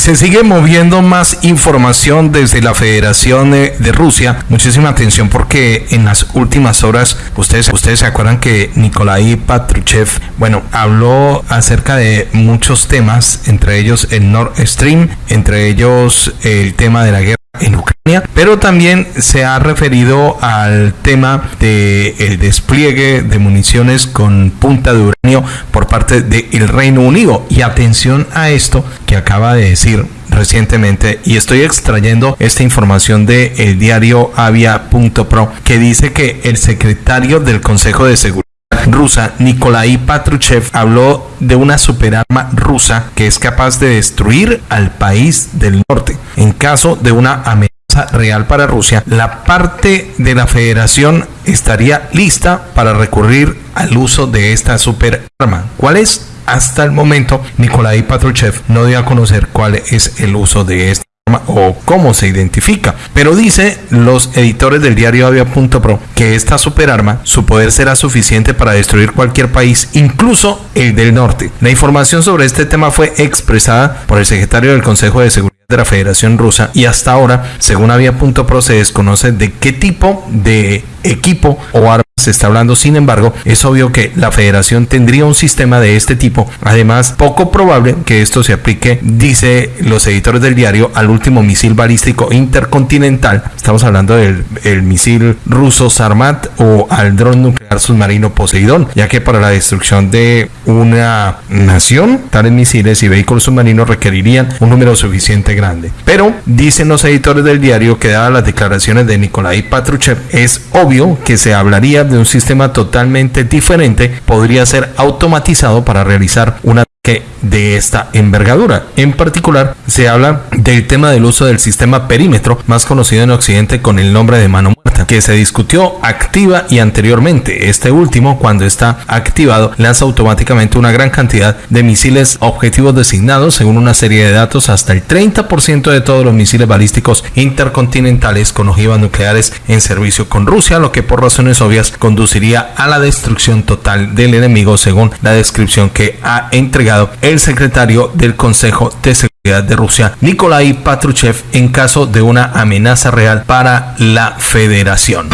Se sigue moviendo más información desde la Federación de, Rusia. Muchísima atención porque en las últimas horas, ustedes, ustedes se acuerdan que Nikolai Patruchev, bueno, habló acerca de muchos temas, entre ellos el Nord Stream, entre ellos el tema de la guerra en Ucrania, pero también se ha referido al tema del el despliegue de municiones con punta de uranio por parte del Reino Unido. Y atención a esto que acaba de decir recientemente y estoy extrayendo esta información de el diario avia.pro que dice que el secretario del Consejo de Seguridad rusa Nikolai Patruchev habló de una superarma rusa que es capaz de destruir al país del norte en caso de una amenaza real para Rusia, la parte de la federación estaría lista para recurrir al uso de esta superarma. ¿Cuál es? Hasta el momento, Nikolai Patruchev no dio a conocer cuál es el uso de esta o cómo se identifica. Pero dice los editores del diario Avia.pro que esta superarma, su poder será suficiente para destruir cualquier país, incluso el del norte. La información sobre este tema fue expresada por el secretario del Consejo de Seguridad de la Federación Rusa y hasta ahora, según Avia.pro, se desconoce de qué tipo de equipo o arma se está hablando. Sin embargo, es obvio que la federación tendría un sistema de este tipo. Además, poco probable que esto se aplique, dice los editores del diario, al último misil balístico intercontinental. Estamos hablando del misil ruso Sarmat o al dron nuclear submarino Poseidón, ya que para la destrucción de una nación, tales misiles y vehículos submarinos requerirían un número suficiente grande. Pero, dicen los editores del diario que dadas las declaraciones de Nikolai Patruchev, es obvio que se hablaría de un sistema totalmente diferente, podría ser automatizado para realizar una que de esta envergadura. En particular, se habla del tema del uso del sistema perímetro, más conocido en Occidente con el nombre de mano muerta, que se discutió activa y anteriormente. Este último, cuando está activado, lanza automáticamente una gran cantidad de misiles objetivos designados según una serie de datos hasta el 30% de todos los misiles balísticos intercontinentales con ojivas nucleares en servicio con Rusia, lo que por razones obvias conduciría a la destrucción total del enemigo según la descripción que ha entregado el secretario del Consejo de Seguridad de Rusia, Nikolai Patruchev, en caso de una amenaza real para la federación.